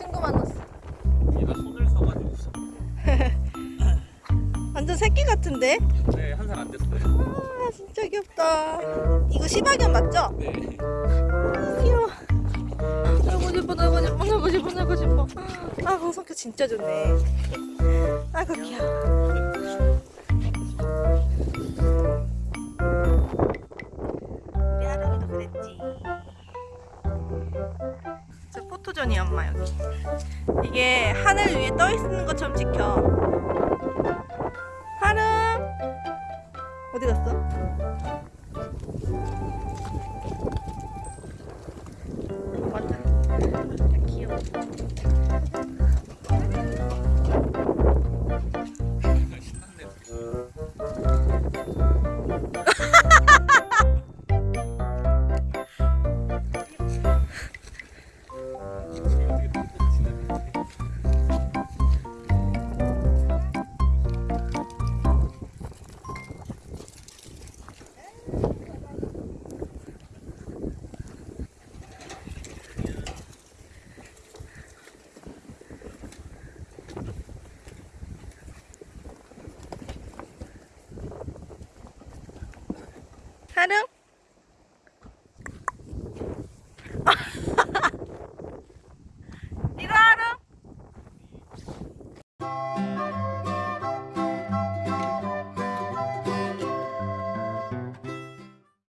친구 만났어. 얘가 손을 써가지고 완전 새끼 같은데? 네, 한 살 안 됐어요. 아 진짜 귀엽다. 이거 시바견 맞죠? 네. 아, 귀여워. 놀고 싶어 놀고 싶어 놀고 싶어 놀고 싶어. 아 공성격 진짜 좋네. 아그 귀여워. 포토존이 엄마 여기. 이게 하늘 위에 떠 있는 것처럼 찍혀. 하름 어디 갔어? 하름